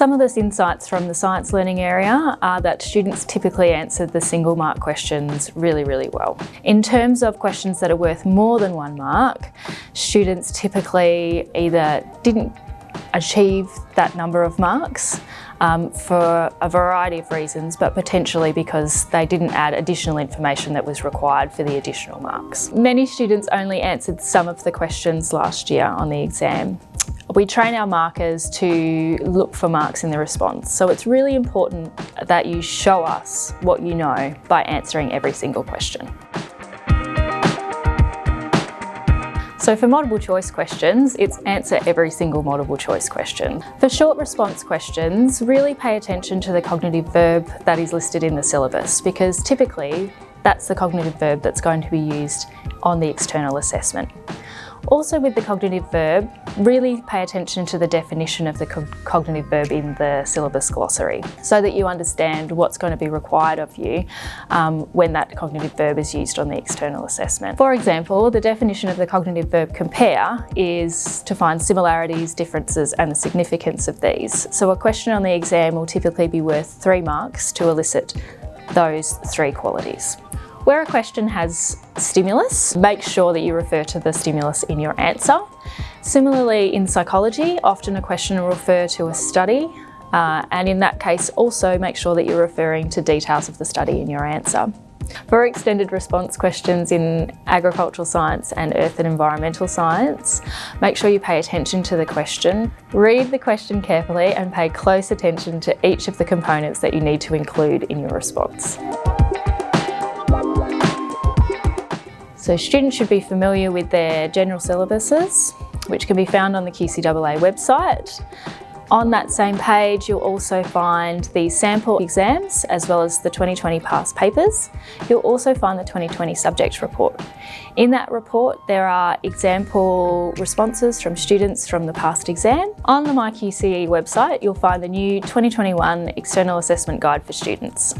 Some of the insights from the science learning area are that students typically answered the single mark questions really, really well. In terms of questions that are worth more than one mark, students typically either didn't achieve that number of marks um, for a variety of reasons, but potentially because they didn't add additional information that was required for the additional marks. Many students only answered some of the questions last year on the exam. We train our markers to look for marks in the response, so it's really important that you show us what you know by answering every single question. So for multiple choice questions, it's answer every single multiple choice question. For short response questions, really pay attention to the cognitive verb that is listed in the syllabus because typically that's the cognitive verb that's going to be used on the external assessment. Also with the cognitive verb, really pay attention to the definition of the co cognitive verb in the syllabus glossary so that you understand what's going to be required of you um, when that cognitive verb is used on the external assessment. For example, the definition of the cognitive verb compare is to find similarities, differences and the significance of these. So a question on the exam will typically be worth three marks to elicit those three qualities. Where a question has stimulus, make sure that you refer to the stimulus in your answer. Similarly, in psychology, often a question will refer to a study, uh, and in that case also make sure that you're referring to details of the study in your answer. For extended response questions in agricultural science and earth and environmental science, make sure you pay attention to the question, read the question carefully and pay close attention to each of the components that you need to include in your response. So students should be familiar with their general syllabuses, which can be found on the QCAA website. On that same page, you'll also find the sample exams as well as the 2020 past papers. You'll also find the 2020 subject report. In that report, there are example responses from students from the past exam. On the MyQCE website, you'll find the new 2021 External Assessment Guide for Students.